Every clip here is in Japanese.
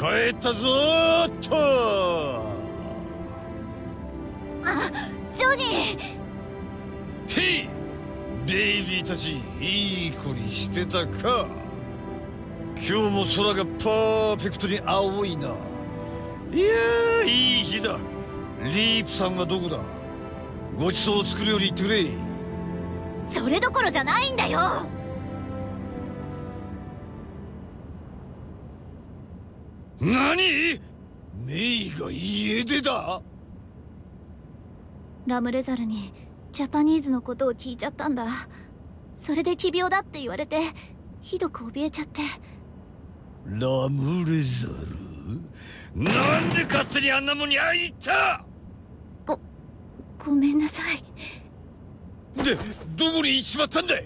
帰ったぞーっと。あジョニー。へい。ベイビーたちいい子にしてたか。今日も空がパーフェクトに青いな。いやーいい日だ。リープさんはどこだ？ごちそうを作るように言ってくれ。それどころじゃないんだよ何？メイが家出だ？ラムレザルにジャパニーズのことを聞いちゃったんだ。それで奇病だって言われてひどく怯えちゃって。ラムレザル？なんで勝手にあんなもんに会いに行った？ごごめんなさい。でどこに行っちまったんだ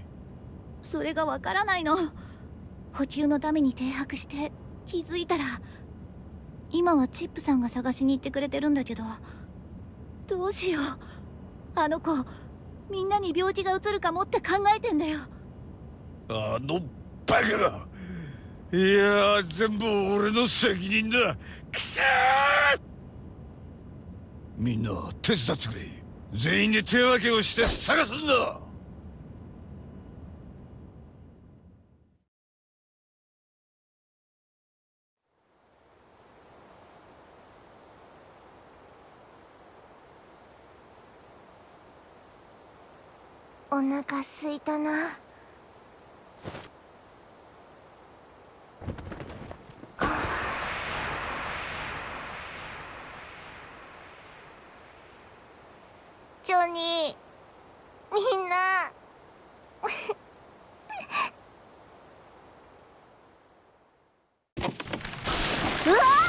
それがわからないの。補給のために停泊して気づいたら今はチップさんが探しに行ってくれてるんだけど。どうしよう。あの子みんなに病気がうつるかもって考えてんだよ。あのバカが。いや全部俺の責任だ。くそみんな手伝ってくれ。全員で手分けをして探すんだ。お腹すいたなジョニーみんなうわ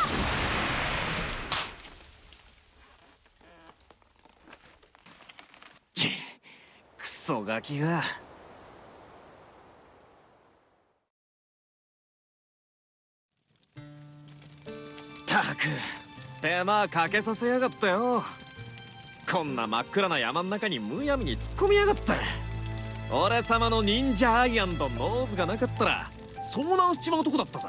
クソガキがたく手間かけさせやがったよ。こんな真っ暗な山ん中にむやみに突っ込みやがって。俺様の忍者 eye and nose がなかったら遭難しちまうとこだったぜ。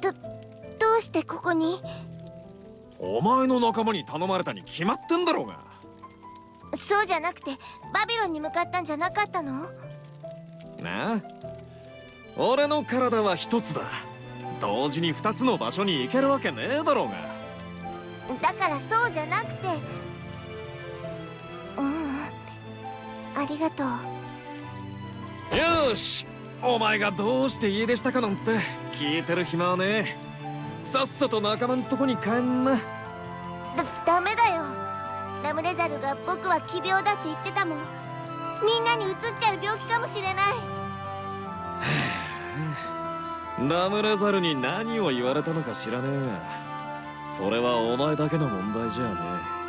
どどうしてここに？お前の仲間に頼まれたに決まってんだろうが。そうじゃなくてバビロンに向かったんじゃなかったの？なあ。俺の体は一つだ。同時に二つの場所に行けるわけねえだろうが。だからそうじゃなくて。うん。ありがとう。よし。お前がどうして家出したかなんて聞いてる暇はねえさっさと仲間んとこに帰んな。だダメだよ。ラムレザルが僕は奇病だって言ってたもん。みんなにうつっちゃう病気かもしれない。ラムレザルに何を言われたのか知らねえ。がそれはお前だけの問題じゃねえ。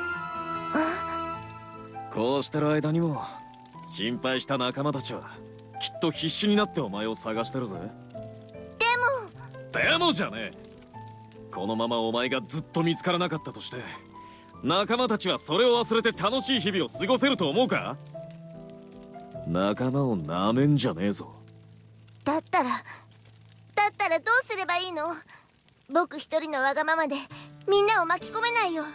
こうしてる間にも心配した仲間たちはきっと必死になってお前を探してるぜ。ででもじゃねえこのままお前がずっと見つからなかったとして仲間たちはそれを忘れて楽しい日々を過ごせると思うか？仲間をなめんじゃねえぞ。もだったらだったらどうすればいいの？僕一人のわがままでみんなを巻き込めないよ。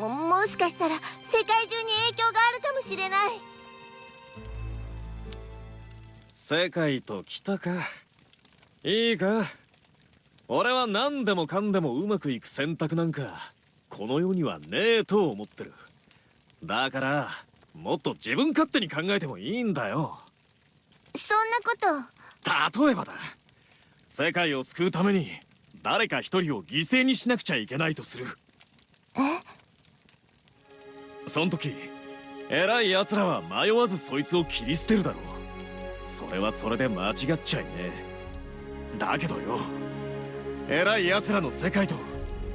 ももしかしたら世界中に影響があるかもしれない。世界と来たか。いいか？俺は何でもかんでもうまくいく選択なんかこの世にはねえと思ってる。だからもっと自分勝手に考えてもいいんだよ。そんなこと。例えばだ。世界を救うために誰か一人を犠牲にしなくちゃいけないとする。え？そん時偉い奴らは迷わずそいつを切り捨てるだろう。それはそれで間違っちゃいねえ。だけどよ偉い奴らの世界と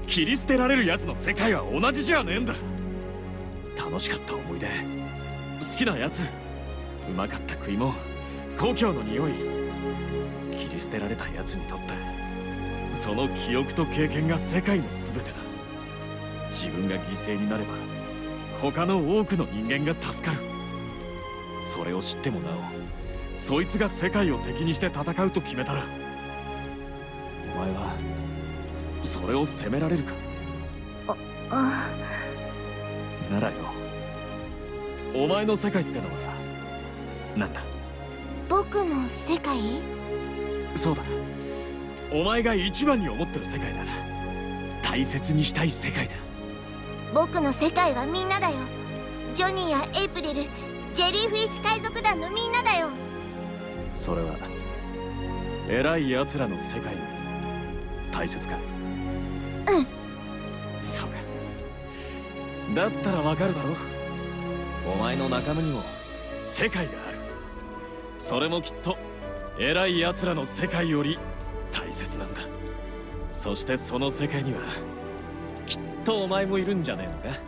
切り捨てられる奴の世界は同じじゃねえんだ。楽しかった思い出。好きな奴うまかった食い物故郷の匂い。切り捨てられた奴にとってその記憶と経験が世界の全てだ。自分が犠牲になれば他の多くの人間が助かる。それを知ってもなおそいつが世界を敵にして戦うと決めたらお前はそれを責められるか？あならよ。お前の世界ってのはなんだ？僕の世界？そうだ。お前が一番に思ってる世界だ大切にしたい世界だ。僕の世界はみんなだよ。ジョニーやエイプリルジェリーフィッシュ海賊団のみんなだよ。それは偉い奴らの世界よ。り大切かうん。そうか。だったらわかるだろお前の仲間にも世界がある。それもきっと偉い奴らの世界より大切なんだ。そしてその世界にはきっとお前もいるんじゃねえのか？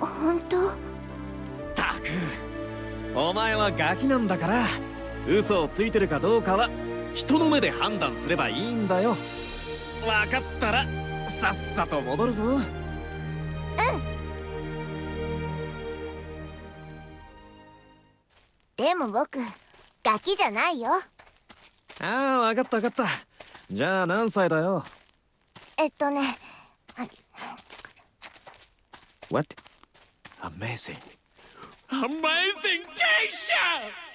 本当？たく。お前はガキなんだから嘘をついてるかどうかは人の目で判断すればいいんだよ。分かったらさっさと戻るぞ。でも僕ガキじゃないよ。ああ分かった分かった。じゃあ何歳だよ？えっとね What? Amazing Amazing Geisha!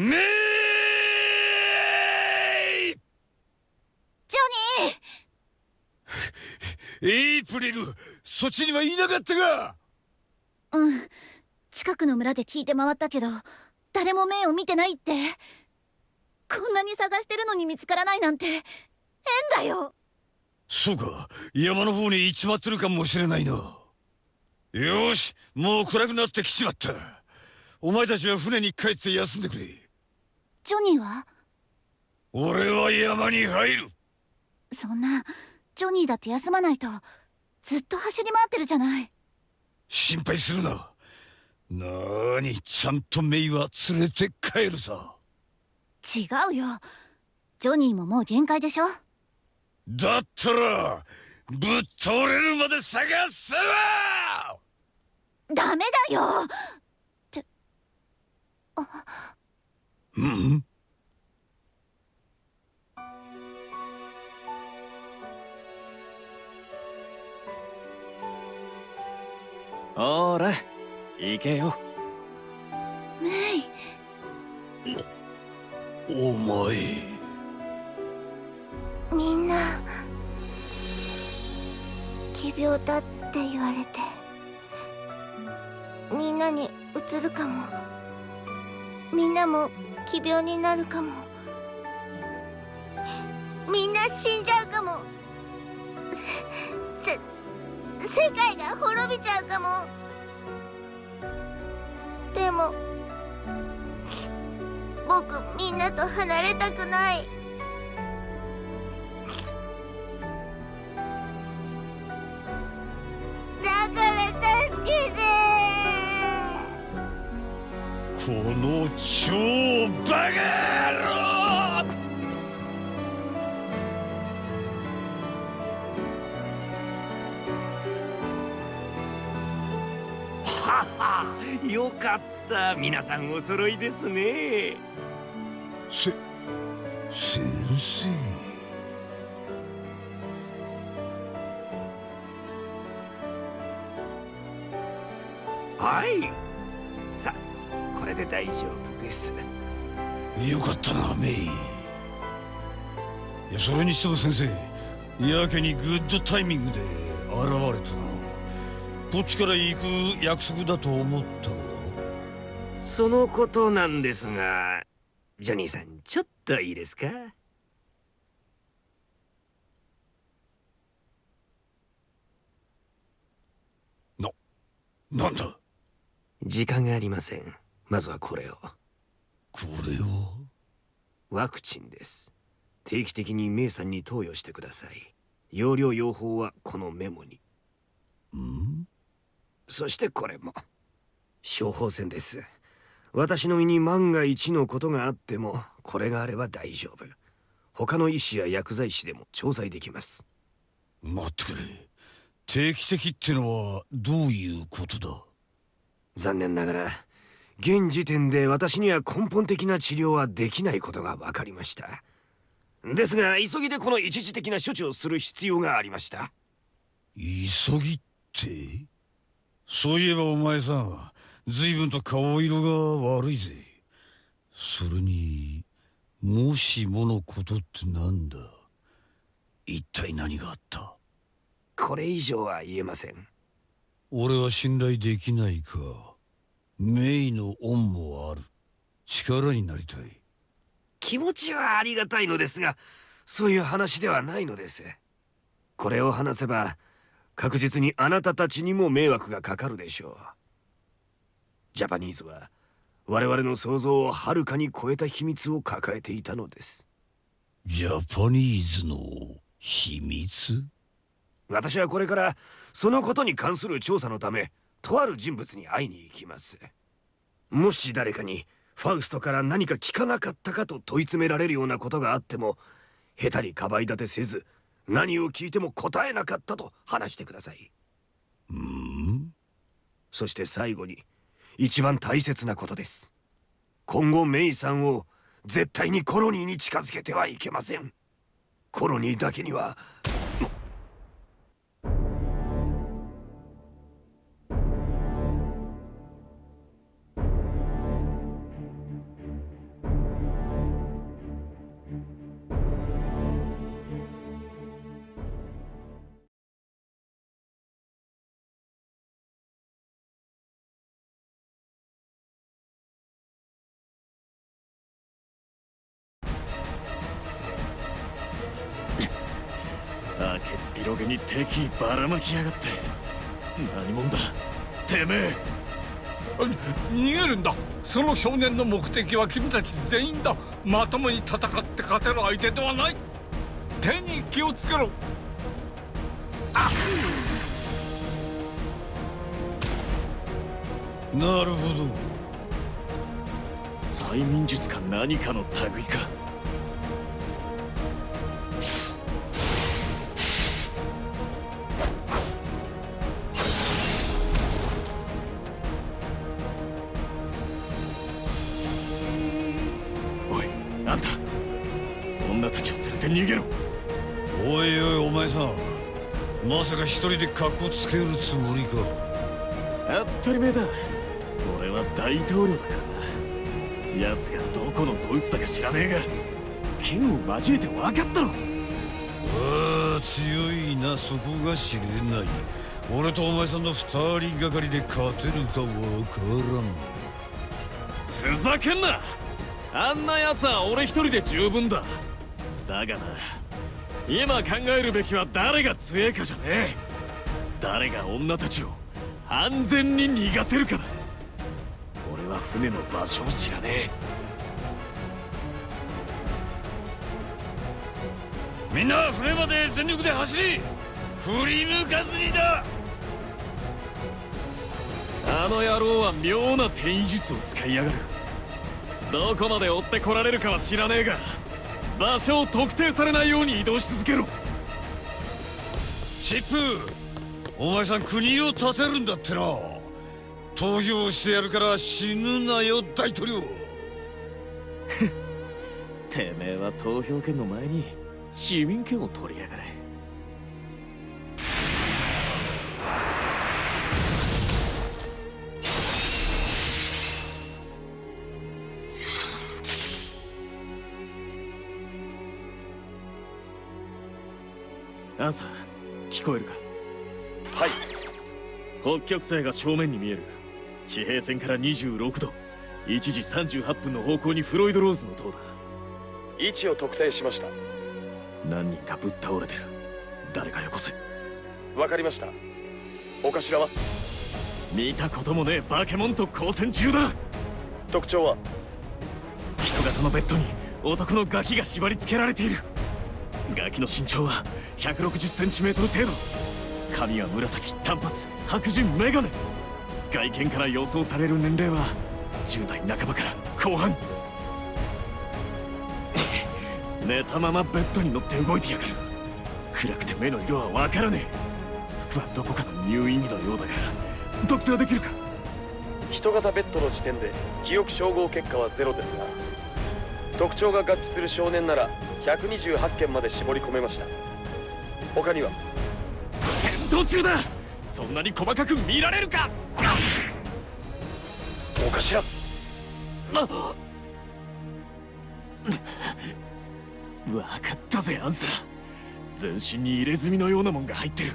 めいジョニエイプリルそっちにはいなかったか！ーうん近くの村で聞いて回ったけど誰も目を見てないって。こんなに探してるのに見つからないなんて。変だよ。そうか山の方に行っちまってるかもしれないな。よしもう暗くなってきちまった。お前たちは船に帰って休んでくれジョニーは？俺は山に入る。そんなジョニーだって休まないとずっと走り回ってるじゃない。心配するな。なーにちゃんとメイは連れて帰るさ。違うよ。ジョニーももう限界でしょ？だったらぶっ倒れるまで探すわ！ダメだようん。ほら行けよ。メイ。お前。みんな奇病だって言われて。みんなにうつるかもみんなも奇病になるかも。みんな死んじゃうかも。せ世界が滅びちゃうかも。でも僕みんなと離れたくない。超バカ野郎よかった。皆さんお揃いですね。せ先生。はい。さこれで大丈夫です。よかったなメイ。いやそれにしても先生やけにグッドタイミングで現れたな。こっちから行く約束だと思ったわ。そのことなんですがジョニーさんちょっといいですか？なんだ？時間がありません。まずはこれをこれをワクチンです。定期的にメイさんに投与してください。容量用法はこのメモに。ん？そしてこれも。処方箋です。私の身に万が一のことがあってもこれがあれば大丈夫。他の医師や薬剤師でも調剤できます。待ってくれ。定期的ってのはどういうことだ？残念ながら現時点で私には根本的な治療はできないことが分かりました。ですが急ぎでこの一時的な処置をする必要がありました。急ぎって？そういえばお前さん随分と顔色が悪いぜ。それにもしものことってなんだ？一体何があった？これ以上は言えません。俺は信頼できないかメイの恩もある。力になりたい。気持ちはありがたいのですがそういう話ではないのです。これを話せば確実にあなたたちにも迷惑がかかるでしょう。ジャパニーズは我々の想像をはるかに超えた秘密を抱えていたのです。ジャパニーズの秘密？私はこれからそのことに関する調査のためとある人物に会いに行きます。もし誰かにファウストから何か聞かなかったかと問い詰められるようなことがあっても下手にかばい立てせず何を聞いても答えなかったと話してください。うん？そして最後に一番大切なことです。今後メイさんを絶対にコロニーに近づけてはいけません。コロニーだけにはに敵意ばらまきやがって。何者だ？てめえ！逃げるんだ。その少年の目的は君たち全員だ。まともに戦って勝てる相手ではない。手に気をつけろ。なるほど。催眠術か何かの類か逃げろ。おいおいお前さんまさか一人でカッコつけるつもりか？当たり前だ。俺は大統領だからな。奴がどこのドイツだか知らねえが。剣を交えて分かったろああ強いなそこが知れない。俺とお前さんの二人がかりで勝てるかわからん。ふざけんな。あんな奴は俺一人で十分だだがな。今考えるべきは誰が強えかじゃねえ。誰が女たちを安全に逃がせるかだ。俺は船の場所を知らねえ。みんな船まで全力で走り振り抜かずにだ。あの野郎は妙な転移術を使いやがる。どこまで追ってこられるかは知らねえが。場所を特定されないように移動し続けろ。チップお前さん国を建てるんだってな。投票してやるから死ぬなよ大統領。てめえは投票権の前に市民権を取りやがれンサー。聞こえるか？はい。北極星が正面に見える。地平線から26度。1時38分の方向にフロイド・ローズの塔だ。位置を特定しました。何人かぶっ倒れてる。誰かよこせ。わかりました。お頭は？見たこともねえバケモンと交戦中だ。特徴は？人型のベッドに男のガキが縛り付けられているガキの身長は 160cm 程度。髪は紫短髪白人メガネ。外見から予想される年齢は10代半ばから後半。寝たままベッドに乗って動いてやがる。暗くて目の色はわからねえ。服はどこかの入院着のようだが特定できるか？人型ベッドの時点で記憶照合結果はゼロですが特徴が合致する少年なら128件まで絞り込めました。他には？戦闘中だ。そんなに細かく見られるか。お頭。わかったぜアンサー。全身に入れ墨のようなもんが入ってる。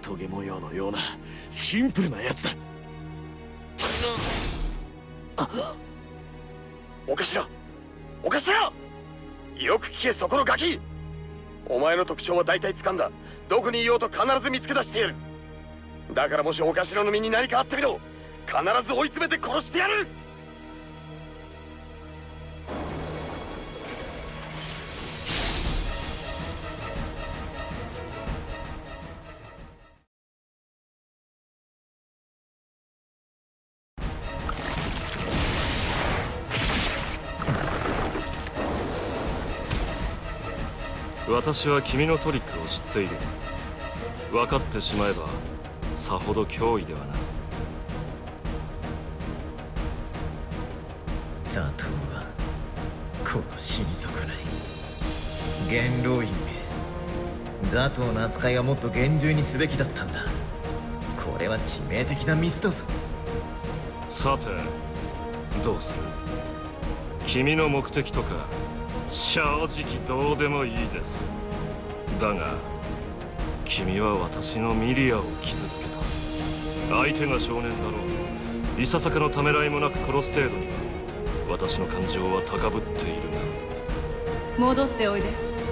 トゲ模様のようなシンプルなやつだ。お頭。お頭よく聞けそこのガキ。お前の特徴は大体掴んだ。どこにいようと必ず見つけ出してやる。だからもしお頭の身に何かあってみろ。必ず追い詰めて殺してやる。私は君のトリックを知っている。分かってしまえばさほど脅威ではない。ザトウはこの死に損ない。元老院めザトウの扱いはもっと厳重にすべきだったんだ。これは致命的なミスだぞ。さてどうする？君の目的とか正直どうでもいいです。だが君は私のミリアを傷つけた。相手が少年だろう。いささかのためらいもなく殺す程度に。は私の感情は高ぶっているが戻っておいで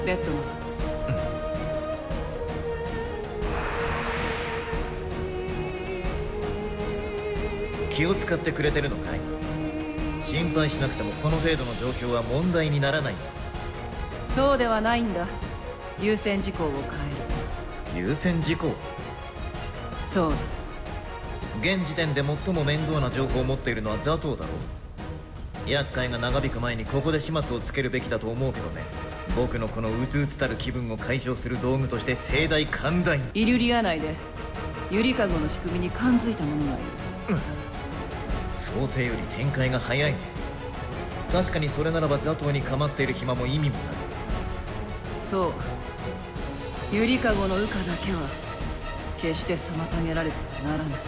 ベッドマン気を使ってくれてるのかい？心配しなくてもこの程度の状況は問題にならない。よそうではないんだ。優先事項を変える。優先事項？そう。だ現時点で最も面倒な情報を持っているのはザトウだろう。厄介が長引く前にここで始末をつけるべきだと思うけどね。僕のこのうつうつたる気分を解消する道具として盛大寛大に。イリュリア内で。ゆりかごの仕組みに感づいた者がいる想定より展開が早いね。確かにそれならばザトウに構っている暇も意味もない。そう。ゆりかごの羽化だけは決して妨げられてはならない。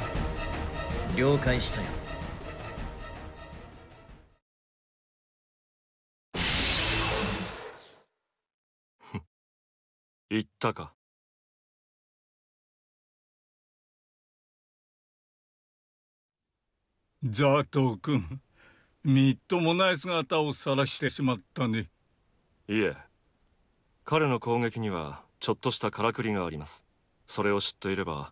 了解したよ。言ったか？ザトウ君みっともない姿を晒してしまったね。いえ。彼の攻撃にはちょっとしたからくりがあります。それを知っていれば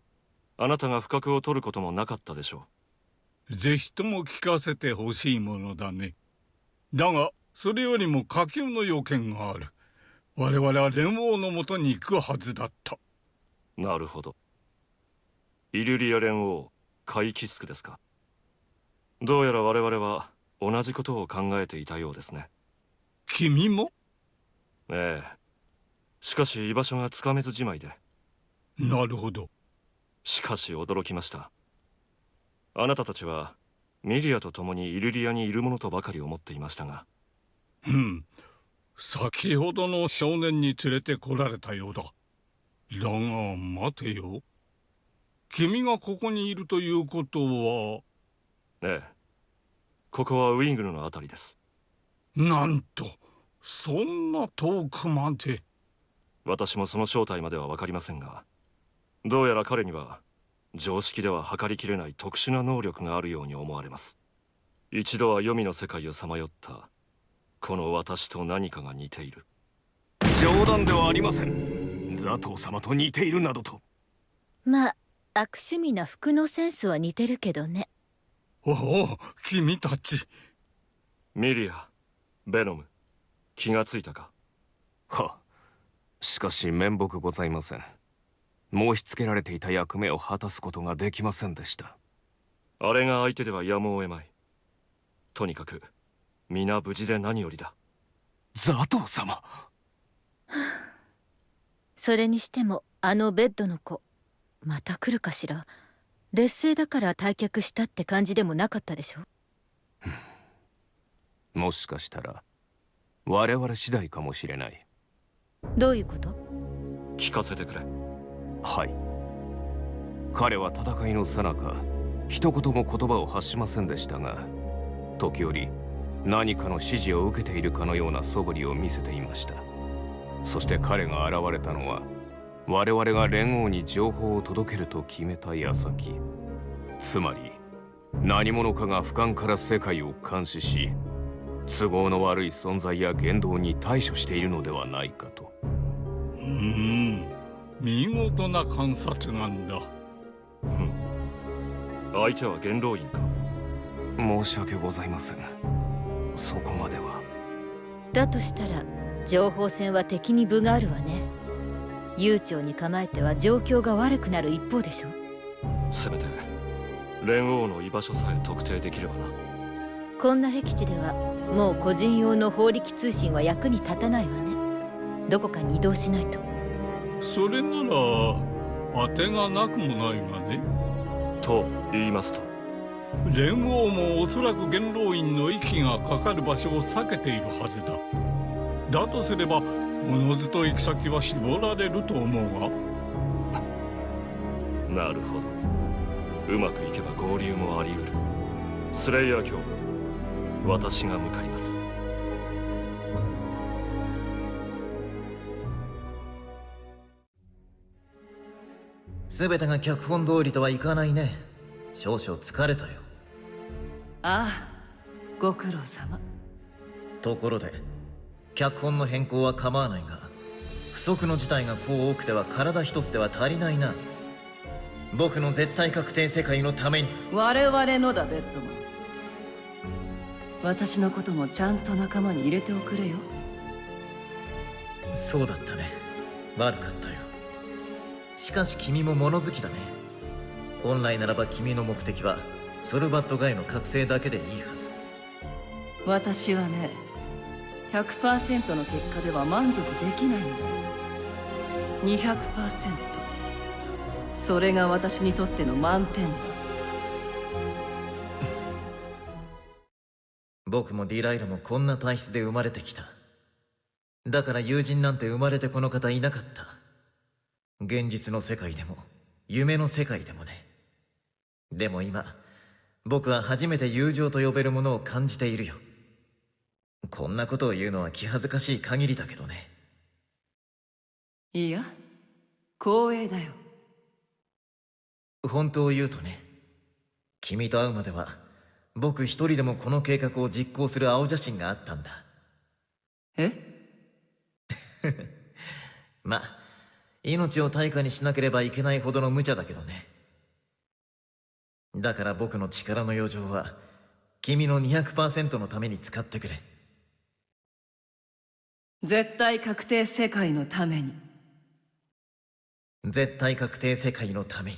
あなたが不覚を取ることもなかったでしょぜひとも聞かせてほしいものだね。だがそれよりも火球の要件がある。我々は連王のもとに行くはずだった。うなるほど。イリュリア連王カイキスクですかどうやら我々は同じことを考えていたようですね。君も？ええ。しかし居場所がつかめずじまいで。なるほど。しかし驚きました。あなたたちはミリアと共にイルリアにいるものとばかり思っていましたが。うん。先ほどの少年に連れてこられたようだ。だが待てよ。君がここにいるということはええ。ここはウィングルのあたりです。なんとそんな遠くまで。私もその正体までは分かりませんがどうやら彼には常識では測りきれない特殊な能力があるように思われます。一度は黄泉の世界をさまよったこの私と何かが似ている。冗談ではありません。ザトウ様と似ているなどと。まあ悪趣味な服のセンスは似てるけどねおお君たち。ミリアベノム気がついたか？はしかし面目ございません。申し付けられていた役目を果たすことができませんでした。あれが相手ではやむを得まい。とにかく皆無事で何よりだ。ザトウ様。それにしてもあのベッドの子また来るかしら？劣勢だから退却したって感じでもなかったでしょ？もしかしたら我々次第かもしれない。どういうこと？聞かせてくれ。はい。彼は戦いの最中一言も言葉を発しませんでしたが時折何かの指示を受けているかのような素振りを見せていました。そして彼が現れたのは我々が連合に情報を届けると決めた矢先つまり何者かが俯瞰から世界を監視し都合の悪い存在や言動に対処しているのではないかと。うーん。見事な観察眼だ。相手は元老院か？申し訳ございません。そこまでは。だとしたら情報戦は敵に分があるわね悠長に構えては状況が悪くなる一方でしょせめて連王の居場所さえ特定できればな。こんな僻地ではもう個人用の法力通信は役に立たないわね。どこかに移動しないと。それなら当てがなくもないがね。と言いますと。連王もおそらく元老院の息がかかる場所を避けているはずだ。だとすればおのずと行き先は絞られると思うがなるほど。うまくいけば合流もあり得る。スレイヤー卿私が向かいます。全てが脚本通りとはいかないね。少々疲れたよ。ああご苦労様。ところで脚本の変更は構わないが不測の事態がこう多くては体一つでは足りないな。僕の絶対確定世界のために。我々のだベッドマン。私のこともちゃんと仲間に入れておくれよ。そうだったね。悪かったよ。しかし君も物好きだね。本来ならば君の目的はソルバットガイの覚醒だけでいいはず。私はね100%の結果では満足できないんだよ200%それが私にとっての満点だ。僕もディライラもこんな体質で生まれてきた。だから友人なんて生まれてこの方いなかった。現実の世界でも夢の世界でもね。でも今僕は初めて友情と呼べるものを感じているよ。こんなことを言うのは気恥ずかしい限りだけどね。いや光栄だよ。本当を言うとね君と会うまでは僕一人でもこの計画を実行する青写真があったんだ。え？まあ命を対価にしなければいけないほどの無茶だけどね。だから僕の力の余剰は君の200%のために使ってくれ絶対確定世界のために。絶対確定世界のために。